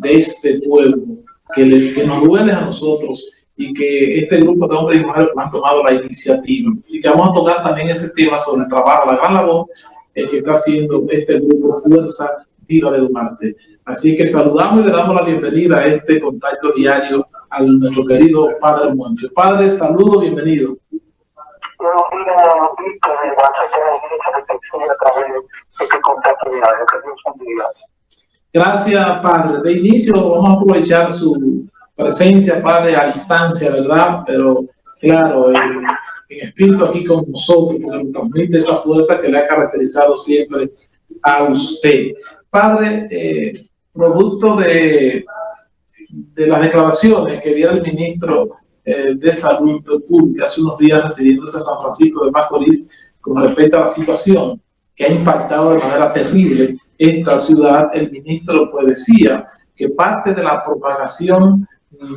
de este pueblo, que, nos duele a nosotros y que este grupo de hombres y mujeres han tomado la iniciativa. Así que vamos a tocar también ese tema sobre el trabajo, la gran labor eh, que está haciendo este grupo Fuerza Viva de Duarte. Así que saludamos y le damos la bienvenida a este contacto diario a nuestro querido Padre Moncho. Padre, saludo, bienvenido. Gracias, Padre. De inicio vamos a aprovechar su presencia, Padre, a distancia, ¿verdad? Pero claro, en, espíritu aquí con nosotros, porque nos transmite esa fuerza que le ha caracterizado siempre a usted. Padre, eh, producto de, de las declaraciones que dio el ministro eh, de Salud Pública hace unos días refiriéndose a San Francisco de Macorís con respecto a la situación que ha impactado de manera terrible esta ciudad, el ministro pues decía que parte de la propagación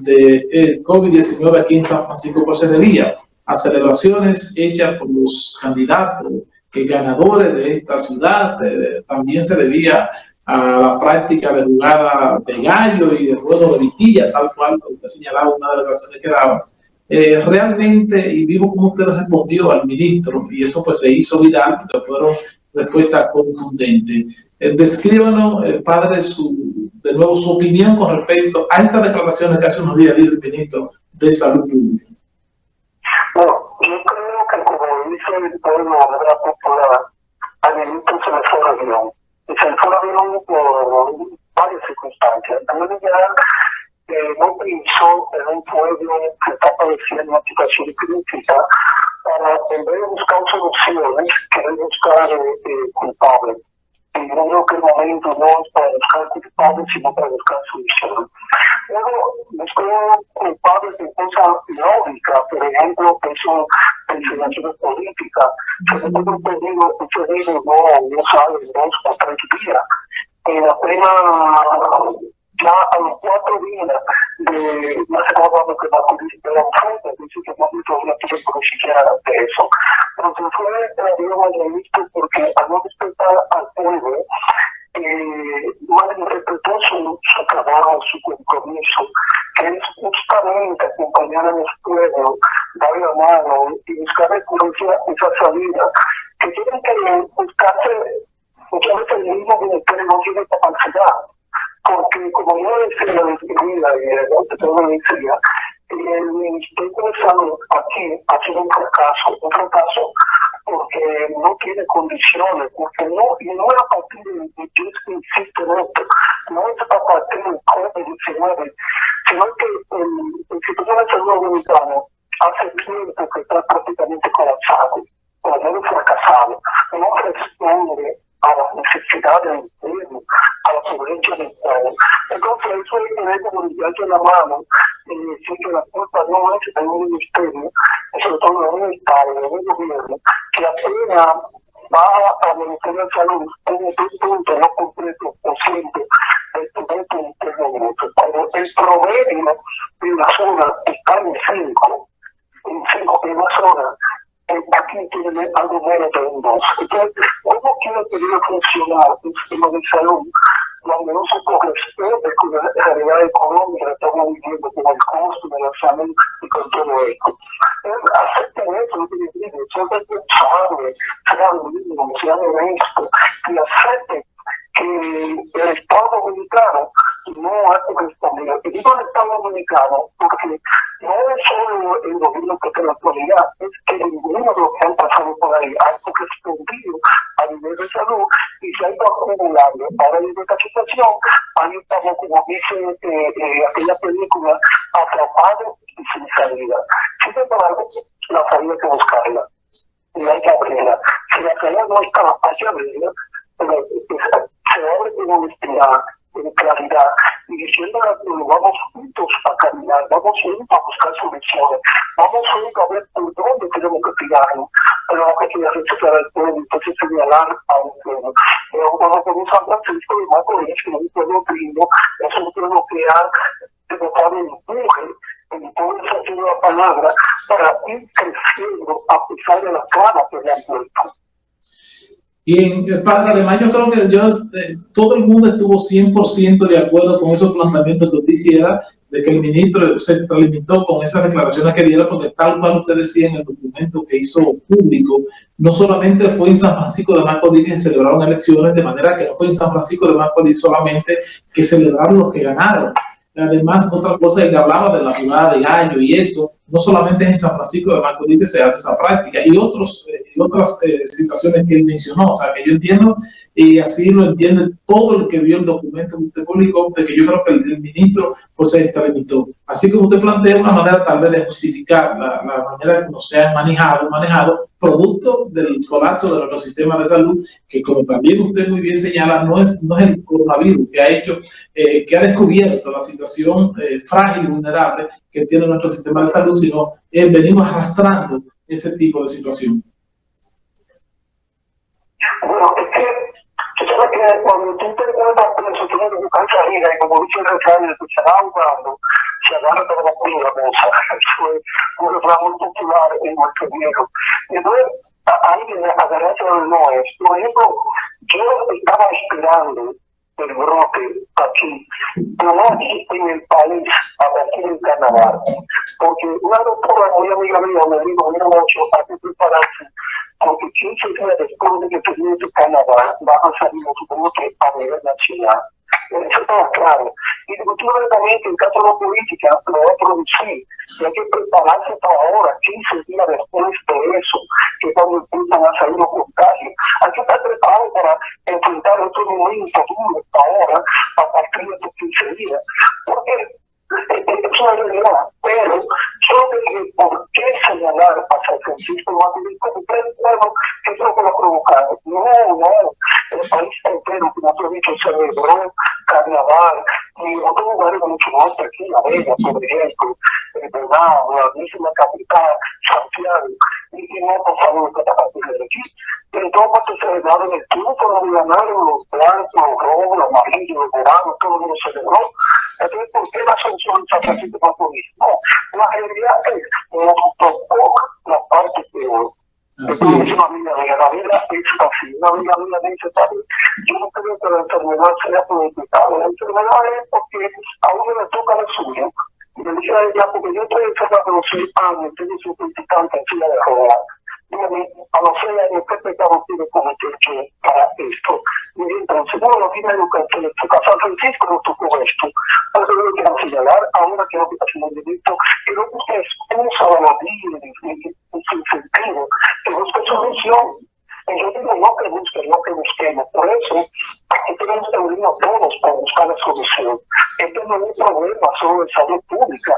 de COVID-19 aquí en San Francisco pues se debía a celebraciones hechas por los candidatos que ganadores de esta ciudad, eh, también se debía a la práctica de jugada de gallo y de juego de vitilla, tal cual usted señalaba una de las razones que daba. Eh, realmente, y vivo como usted respondió al ministro, y eso pues se hizo viral, porque fueron respuestas contundentes. Eh, descríbanos, eh, padre, su, de nuevo su opinión con respecto a estas declaraciones que hace unos días dijo el ministro de Salud Pública. Bueno, yo creo que como dice el pueblo de la popular, al ministro se le fue el avión y se fueron por varias circunstancias. También ya eh, no pensó en un pueblo que está padeciendo una situación crítica para, en vez de buscar soluciones, querer buscar eh, eh, culpables. Creo que el momento no es para buscar culpables, sino para buscar soluciones. Luego, buscó culpables de cosas lógicas, por ejemplo, que son situaciones políticas. Se me un pedido, un pedido no, no sabe, dos o tres días. En apenas ya a los cuatro días de no sé cómo que va a de la oferta, dice que no todavía tuve por siquiera de eso. Pero se fue la Diego al ministro porque al no respetar al pueblo, eh, malinterpretó su, su trabajo, su compromiso, que es justamente acompañar a los pueblos, dar la mano y buscar salida, que tienen que buscarse muchas veces el mismo ministerio no tiene capacidad, porque como yo decía la disciplina y el decía, el Ministerio de Salud aquí ha sido un fracaso, un fracaso porque no tiene condiciones, porque no, y no es a partir de, de yo insisto en esto, no es a partir del COVID-19, sino que el Instituto de Salud Dominicano hace tiempo que está prácticamente colapsado, o al menos fracasado, no responde a las necesidades del pueblo, a la pobreza del pueblo. Entonces, eso que ver como de la mano y decir que la culpa no es del ministerio, sobre todo del Estado, del gobierno, que apenas va a Ministerio de Salud. En un punto no completo o siempre del punto interno Cuando el promedio de una zona está en 5, en 5 en una zona, aquí tiene algo menos de un 2. Entonces, ¿cómo quiere que funcionar el sistema de salud donde no se corresponde con la realidad económica que estamos viviendo, con el costo de la salud y con todo esto? Acepten eso, tiene que ser responsable, sean mínimos, sean honestos, y acepten que el Estado Dominicano no ha correspondido. Y digo el Estado Dominicano porque no es solo el gobierno que en la actualidad, es que ninguno de los que han pasado por ahí ha correspondido a nivel de salud y se ha ido acumulando. Ahora en esta situación, ahí estamos, como dice eh, eh, aquella película, atrapados y sin salida. Sin embargo, la salida hay que buscarla y hay que abrirla. Si la salida no está, hay que abrirla. Pero, se abre con honestidad, con claridad, y diciendo vamos juntos a caminar, vamos juntos a buscar soluciones, vamos juntos a ver por dónde tenemos que tirarnos, pero no que quiera rechazar al pueblo, entonces señalar a un pueblo. Pero cuando con San Francisco de Macorís, que es un pueblo primo, es un pueblo que ha devotado empuje en todo el sentido de la palabra para ir creciendo a pesar de la cara que le han puesto. Bien, el padre, además yo creo que yo, eh, todo el mundo estuvo 100% de acuerdo con esos planteamientos que usted hiciera, de que el ministro se extralimitó con esas declaraciones que diera, porque tal cual usted decía en el documento que hizo público, no solamente fue en San Francisco de Macorís que celebraron elecciones, de manera que no fue en San Francisco de Macorís solamente que celebraron los que ganaron, Además, otra cosa que hablaba de la jugada de gallo y eso, no solamente es en San Francisco de Macorís que se hace esa práctica, y, otros, eh, y otras eh, situaciones que él mencionó. O sea, que yo entiendo, y así lo entiende todo el que vio el documento que usted publicó, de que yo creo que el, ministro pues se extralimitó. Así como usted plantea una manera tal vez de justificar la, la manera como se ha manejado, manejado producto del colapso de nuestro sistema de salud, que como también usted muy bien señala, no es, no es el coronavirus que ha hecho, eh, que ha descubierto la situación eh, frágil vulnerable que tiene nuestro sistema de salud, sino eh, venimos arrastrando ese tipo de situación. Bueno, es que, tú sabes que cuando tú te encuentras preso, tú no buscar salida, y como dice el refrán, se va ahogando, se agarra toda la cosa. Eso es un refrán muy popular en nuestro viejo. Entonces, ahí viene agarrarse del no es. Por ejemplo, yo estaba esperando el brote aquí, pero aquí en el país, aquí en Canadá. Porque una doctora muy amiga mía me dijo, mira, mucho, hay que prepararse porque 15 días después de que termine Canadá, va a salir los brotes a nivel nacional. Eso está claro. Y definitivamente en caso de la política lo va a producir. Y hay que prepararse para ahora, 15 días después de eso, que cuando empiezan a salir los contagios. Hay que estar preparado para enfrentar otro momento duro ahora, a partir de estos 15 días. Porque realidad, pero que por qué señalar a San Francisco tres pueblos que es lo que lo ha provocado. No, no, el país entero, como tú has dicho, celebró carnaval y otros lugares mucho más aquí, La Vega, por ejemplo, Venado, la misma capital, Santiago, y no ha pasado lo que está pasando aquí. En todo parte celebraron el triunfo, lo ganaron los blancos, los rojos, los amarillos, los morados, todo el mundo celebró. Entonces, ¿por qué la sanción de San Francisco Macorís? No, la realidad es que nos tocó la parte peor. Así es. Una vida mía, la vida es así, una vida mía dice, yo no creo que la enfermedad sea politicada, la enfermedad es porque a uno le toca la suya. Y le dije a ella, porque yo estoy enferma de los seis años, tengo su criticante en silla de ruedas. Dígame, a años, ¿qué pecado tiene cometer yo para esto? Y entonces, bueno, no tiene educación, casa Francisco no tocó esto. Eso yo quiero señalar, ahora que no está haciendo el delito, que no ustedes usan la vida en su sentido, que busque solución. Y yo digo, no que busquen, no que busquemos. Por eso, aquí tenemos que unirnos todos para buscar la solución. Esto no es un problema solo de salud pública,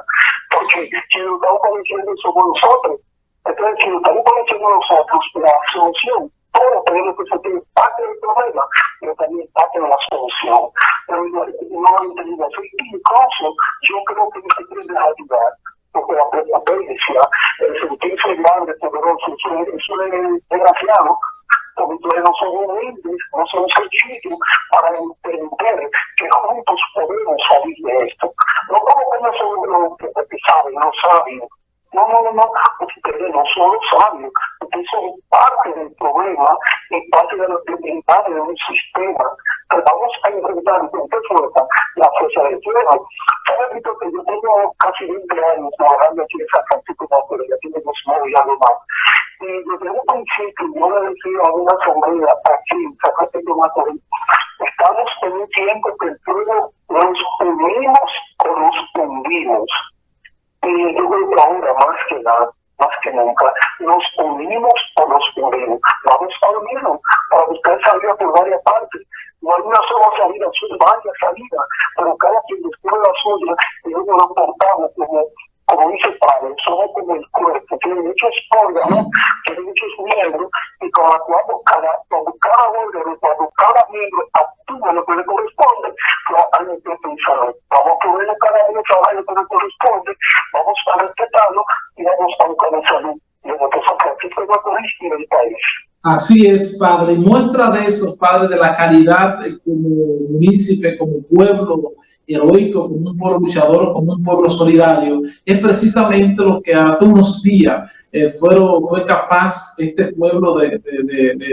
porque si lo estamos conociendo somos nosotros. Entonces, si estamos conociendo nosotros, la solución, todos tenemos que sentir parte del problema, pero también parte de la solución. Pero no, he entendido eso. Incluso, yo creo que se que ayudar porque la pertenencia, el sentirse grande, poderoso, es desgraciado, porque no son humildes, no son sencillos para entender que juntos podemos salir de esto. No como que no son los que saben, no saben. No, no, no, no, ustedes no son sabios, ustedes son parte del problema y parte de, de, parte de un sistema que vamos a enfrentar con qué fuerza la fuerza del pueblo. ¿Sabes, que yo tengo casi 20 años trabajando aquí en San Francisco de Macorís, ya tengo dos nueve años más. Y desde un principio yo le decía a una asamblea aquí en San Francisco de Macorís, estamos en un tiempo que el pueblo nos unimos o nos hundimos. Y yo creo que ahora más que nada, más que nunca, nos unimos o nos unimos. Vamos a unirnos para buscar salida por varias partes. No hay una sola salida, son varias salidas, pero cada quien descubre la suya y luego lo portamos como, como dice el padre, somos como el cuerpo, tiene muchos órganos, tiene muchos miembros, y cuando, cada, cuando cada órgano, cuando cada miembro actúa lo que le corresponde, Así es, Padre. Muestra de eso, Padre, de la caridad como municipio, como pueblo heroico, como un pueblo luchador, como un pueblo solidario, es precisamente lo que hace unos días eh, fue capaz este pueblo de,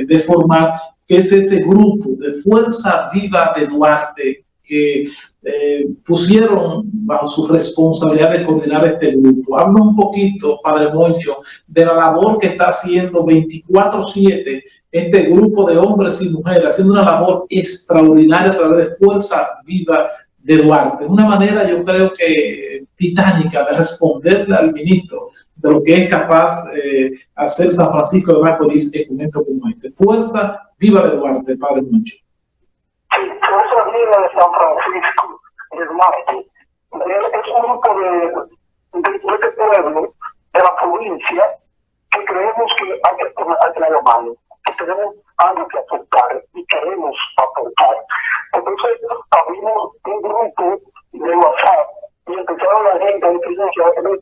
de, formar que es ese grupo de Fuerza Viva de Duarte eh, pusieron bajo su responsabilidad de coordinar este grupo. Habla un poquito, Padre Moncho, de la labor que está haciendo 24-7 este grupo de hombres y mujeres, haciendo una labor extraordinaria a través de Fuerza Viva de Duarte. Una manera, yo creo que titánica de responderle al ministro de lo que es capaz eh, hacer San Francisco de Macorís en un momento como este. Fuerza Viva de Duarte, Padre Moncho. De San Francisco del Marte, es un grupo de, de, de este pueblo, de la provincia, que creemos que hay que que la mano, que tenemos algo que aportar y queremos aportar. Entonces, abrimos un grupo de WhatsApp y empezaron la gente a decir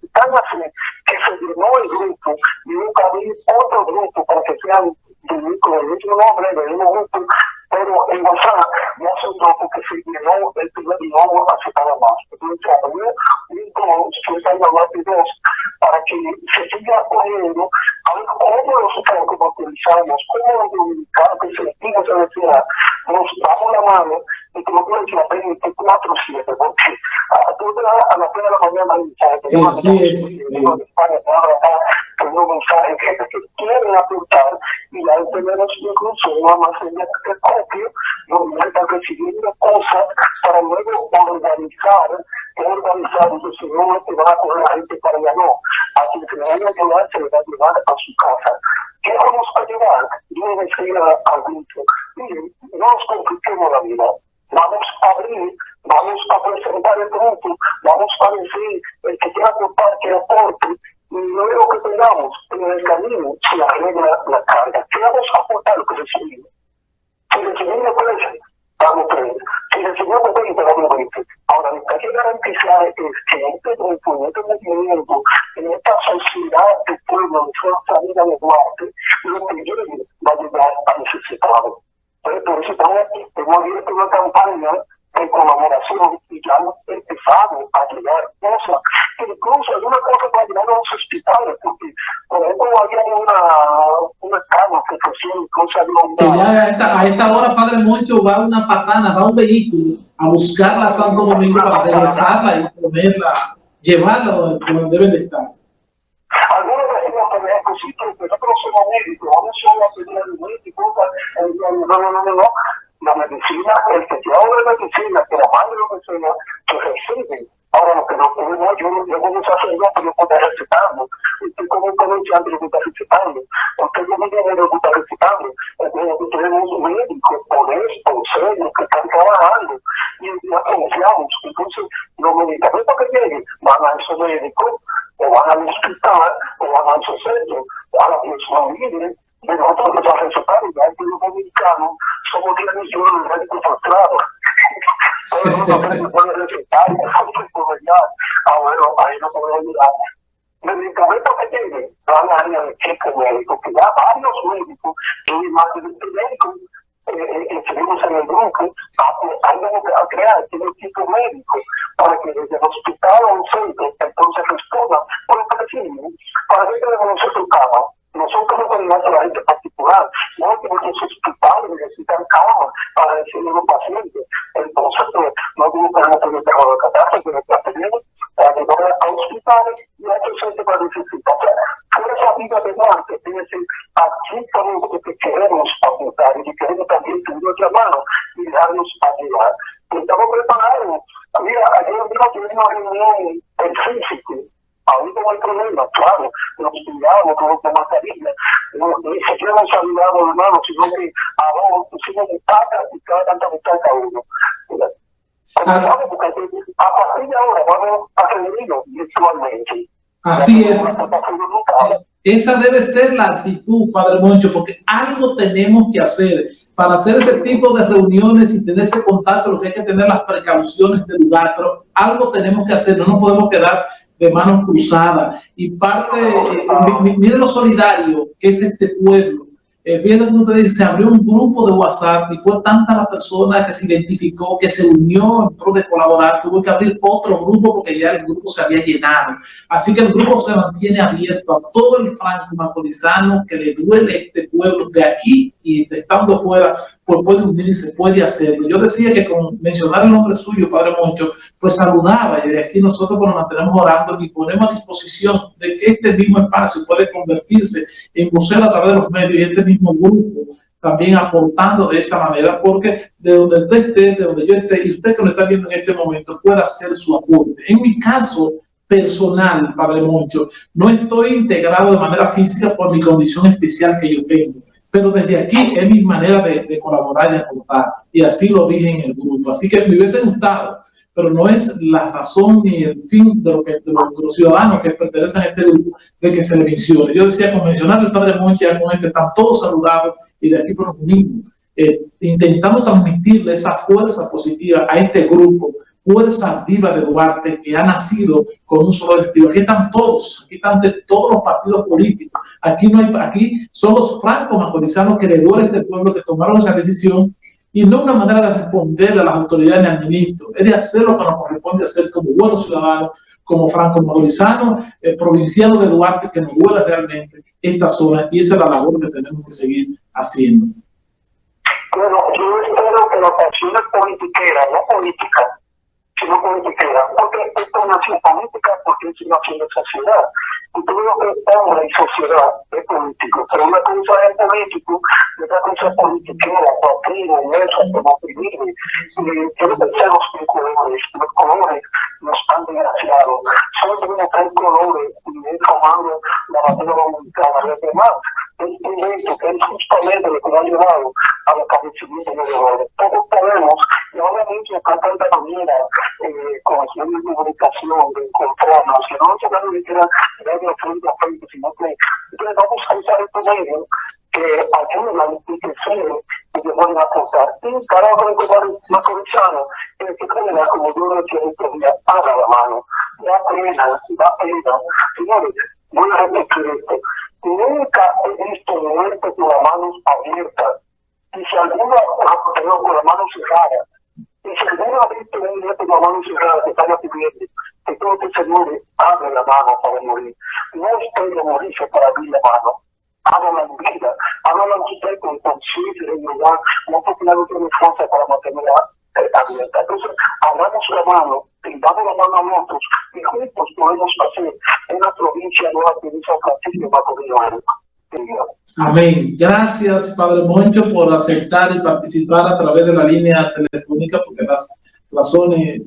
que tan así que se llenó el grupo y nunca abrir otro grupo para que sean del mismo nombre, del mismo grupo, pero en WhatsApp no se grupo que se llenó el primer y no aceptaba más. Entonces abrió un dos, que se llama dos, para que se siga poniendo a ver como utilizamos, cómo que sentimos en la nos damos la mano y como tú decías, 24-7, porque a, tú a las 3 de la mañana mensajes, sí, es, sí. en España, que quieren apuntar y hay tenemos incluso una almacén que copio donde están recibiendo cosas para luego organizar, organizar, entonces no te van a coger la gente para allá, no, a quien se le vaya a llevar, se le va a llevar a su casa. ¿Qué vamos a llevar? Yo me decía al grupo, miren, no nos compliquemos la vida, vamos a abrir, vamos a presentar el grupo, vamos a decir, el que quiera aportar, que aporte, y luego que tengamos en el camino se arregla la carga. ¿Qué vamos a aportar lo que recibimos? Si recibimos 13, damos 30. Si recibimos 20, damos 20. Ahora, lo que hay que garantizar es que en este grupo, en este movimiento, en esta sociedad de pueblo, de fuerza vida de Duarte, lo que va a llegar a necesitados. Por eso estamos, hemos abierto una campaña en colaboración y ya hemos empezado a llegar cosas, incluso alguna cosa para llegar a los hospitales, porque por ejemplo había una, una cama que pusieron cosas de a esta, a esta hora, Padre Moncho, va una patana, va un vehículo a buscarla a Santo Domingo para regresarla y ponerla, llevarla donde, donde deben de estar. Algunos decimos que me sí, pero nosotros somos médicos, vamos solo a pedir al médico, no, no, no, no, no la medicina, el que lleva una medicina, que la madre de medicina, que recibe. Ahora, lo que no podemos, yo, yo como sacerdote no puedo recetando, usted como comerciante no recetando, usted como niño no gusta recetando, entonces tenemos médicos honestos, serios, que están trabajando, y ya confiamos, entonces los medicamentos que lleguen van a esos médicos, o van al hospital, o van a esos centros, a la persona libre, de nosotros que estamos recetando, ya el pueblo dominicano, somos 10 millones de médicos frustrados. Todo el mundo puede recetar, ah, bueno, ahí no podemos ayudar. Medicamentos que tienen van a área de cheque médico, que ya varios médicos, y más de 20 médicos, eh, estuvimos en el grupo, ayudando a crear este equipo médico para que desde el hospital o un centro entonces respondan por que decimos, para que tenemos nosotros cama nosotros no tenemos a la gente particular, no porque los hospitales necesitan cama para recibir a los pacientes. Entonces, pues, no tenemos que tener trabajo de catástrofe, que tenemos para llevar a hospitales y a otros centros para necesitar. O sea, fuerza vida de Marte, es decir, aquí tenemos que queremos apuntar y que queremos también tener nuestra mano y darnos ayudar. Estamos preparados. Mira, ayer tuvimos una en físico ahorita no hay problema, claro, nos cuidamos con esta mascarilla, no, ni siquiera nos saludamos hermano, sino que ahora pusimos de pata y cada tanta mitad cada uno. Ah. Porque a partir de ahora vamos a reunirnos virtualmente. Así es. Esa debe ser la actitud, Padre Moncho, porque algo tenemos que hacer para hacer ese tipo de reuniones y tener ese contacto, lo que hay que tener las precauciones del lugar, pero algo tenemos que hacer, no nos podemos quedar de manos cruzadas. Y parte, eh, lo solidario que es este pueblo. Eh, fíjense como usted dice, se abrió un grupo de WhatsApp y fue tanta la persona que se identificó, que se unió en pro de colaborar, que hubo que abrir otro grupo porque ya el grupo se había llenado. Así que el grupo se mantiene abierto a todo el franco macorizano que le duele este pueblo de aquí y estando fuera, pues puede unirse, puede hacerlo. Yo decía que con mencionar el nombre suyo, Padre Moncho, pues saludaba y de aquí nosotros pues, nos mantenemos orando y ponemos a disposición de que este mismo espacio puede convertirse en museo a través de los medios y este mismo grupo también aportando de esa manera, porque de donde usted esté, de donde yo esté, y usted que lo está viendo en este momento, pueda hacer su aporte. En mi caso personal, Padre Moncho, no estoy integrado de manera física por mi condición especial que yo tengo, pero desde aquí es mi manera de, colaborar y aportar, y así lo dije en el grupo. Así que me hubiese gustado pero no es la razón ni el fin de, lo que, de, los, ciudadanos que pertenecen a este grupo de que se le mencione. Yo decía, con mencionar el Padre Monchi, con este, están todos saludados y de aquí por los mismos, eh, intentando transmitirle esa fuerza positiva a este grupo, fuerza viva de Duarte que ha nacido con un solo objetivo. Aquí están todos, aquí están de todos los partidos políticos. Aquí no hay, aquí son los francos macorizanos que le duele este pueblo que tomaron esa decisión y no una manera de responderle a las autoridades ni al ministro, es de hacer lo que nos corresponde hacer como buenos ciudadanos, como franco-madurizanos, eh, provincianos de Duarte, que nos duele realmente esta zona y esa es la labor que tenemos que seguir haciendo. Bueno, yo espero que la pasión politiquera, no política, sino politiquera, porque esto es una acción política, porque es una acción de sociedad. Y todo lo que es hombre y sociedad es político, pero una cosa es político otra cosa es politiquera, partido, inmenso, como vivir. Y quiero pensar los colores, los colores no están desgraciados. Solo tenemos tres colores y es formando la batalla dominicana. Los demás es evento que es justamente lo que ha llevado al establecimiento de los errores. Todos podemos, y obviamente acá tanta manera, eh, con acción comunicación, de encontrarnos, que no se van a meter medio frente a frente, sino que entonces vamos a usar estos medios que ayuden a enriquecer y que pueden aportar. Y uno de los más comisionados, en este caso, como yo lo decía estos días, haga la mano, da pena, da pena. Señores, voy a repetir esto. Nunca he visto muertes con las manos abiertas. Y si alguno, perdón, con las manos cerradas, y si alguno ha visto un muerto con las manos cerradas que están pidiendo, que este señor abre la mano para morir. No espere morirse para abrir la mano. Hágala en vida, hágala usted con conciencia y humildad, no porque nadie tiene fuerza para mantenerla abierta. Entonces, abramos la mano, tendamos la mano a nosotros y juntos podemos hacer una provincia nueva que dice Francisco Macorino. Amén. Gracias, Padre Moncho, por aceptar y participar a través de la línea telefónica, porque las razones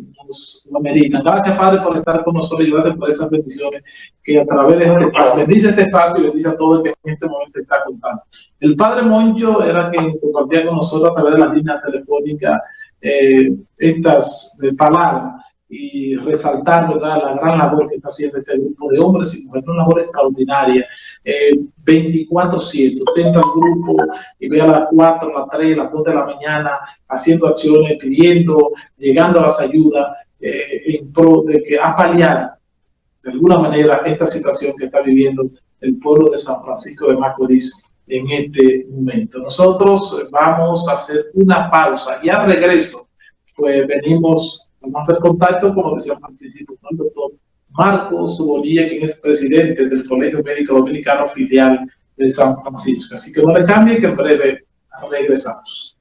lo meritan. Gracias, Padre, por estar con nosotros y gracias por esas bendiciones que a través de este espacio, bendice este espacio y bendice a todo el que en este momento está contando. El Padre Moncho era quien compartía con nosotros a través de la línea telefónica eh, estas eh, palabras y resaltar ¿verdad? la gran labor que está haciendo este grupo de hombres y mujeres, una labor extraordinaria, eh, 24-7, usted grupo y ve a las 4, a las 3, a las 2 de la mañana haciendo acciones, pidiendo, llegando a las ayudas eh, en pro de que a paliar de alguna manera esta situación que está viviendo el pueblo de San Francisco de Macorís en este momento. Nosotros vamos a hacer una pausa y al regreso, pues venimos, vamos a hacer contacto, como decía al principio, con el doctor Marcos Bonilla, quien es presidente del Colegio Médico Dominicano filial de San Francisco. Así que no le cambie, que en breve regresamos.